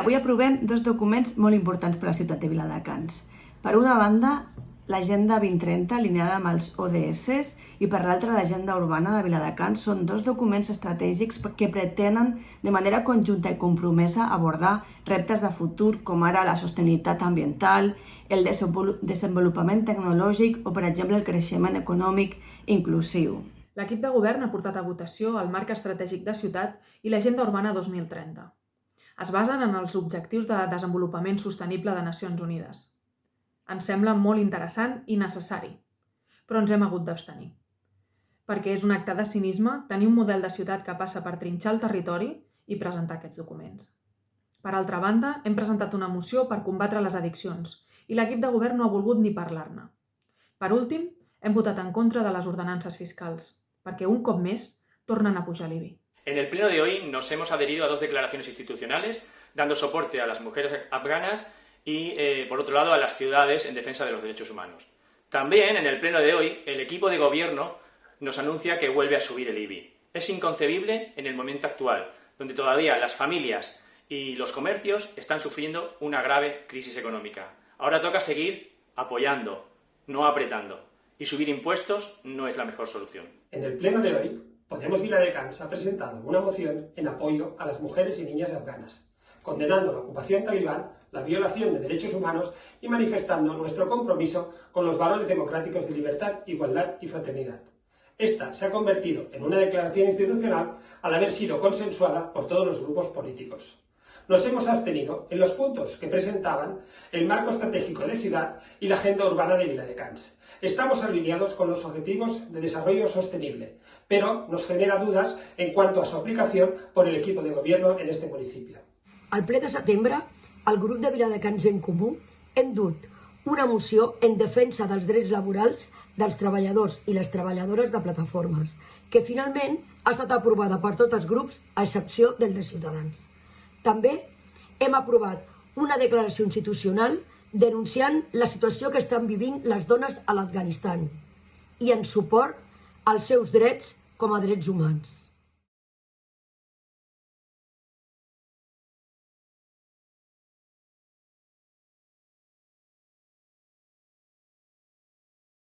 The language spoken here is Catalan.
Avui aprovem dos documents molt importants per a la ciutat de Viladecans. Per una banda, l'Agenda 2030 alineada amb els ODS i per l'altra l'Agenda Urbana de Viladecans són dos documents estratègics que pretenen de manera conjunta i compromesa abordar reptes de futur com ara la sostenibilitat ambiental, el desenvolupament tecnològic o, per exemple, el creixement econòmic inclusiu. L'equip de govern ha portat a votació el marc estratègic de ciutat i l'Agenda Urbana 2030 es basen en els Objectius de Desenvolupament Sostenible de Nacions Unides. Ens sembla molt interessant i necessari, però ens hem hagut d'abstenir. Perquè és un acte de cinisme tenir un model de ciutat que passa per trinxar el territori i presentar aquests documents. Per altra banda, hem presentat una moció per combatre les addiccions i l'equip de govern no ha volgut ni parlar-ne. Per últim, hem votat en contra de les ordenances fiscals, perquè un cop més tornen a pujar l'IBI. En el pleno de hoy nos hemos adherido a dos declaraciones institucionales, dando soporte a las mujeres afganas y, eh, por otro lado, a las ciudades en defensa de los derechos humanos. También, en el pleno de hoy, el equipo de gobierno nos anuncia que vuelve a subir el IBI. Es inconcebible en el momento actual, donde todavía las familias y los comercios están sufriendo una grave crisis económica. Ahora toca seguir apoyando, no apretando. Y subir impuestos no es la mejor solución. En el pleno de hoy Podemos Viladecans ha presentado una moción en apoyo a las mujeres y niñas afganas, condenando la ocupación talibán, la violación de derechos humanos y manifestando nuestro compromiso con los valores democráticos de libertad, igualdad y fraternidad. Esta se ha convertido en una declaración institucional al haber sido consensuada por todos los grupos políticos. Nos hemos abstenido en los puntos que presentaban el marco estratégico de ciudad y la agenda urbana de Viladecans. Estamos alineados con los objetivos de desarrollo sostenible, pero nos genera dudas en cuanto a su aplicación por el equipo de gobierno en este municipio. Al ple de setembre, el grup de Viladecans en Comú hem dut una moció en defensa dels drets laborals dels treballadors i les treballadores de plataformes, que finalment ha estat aprovada per tots els grups, a excepció del de Ciutadans. També hem aprovat una declaració institucional denunciant la situació que estan vivint les dones a l'Afganistan i en suport als seus drets com a drets humans.